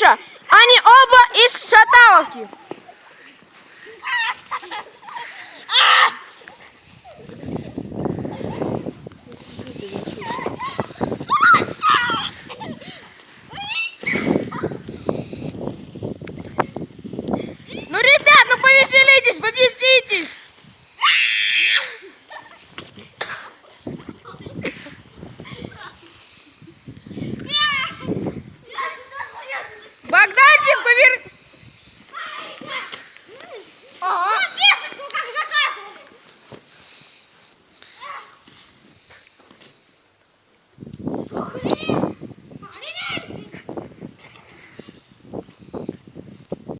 Миша, они оба из Шаталовки.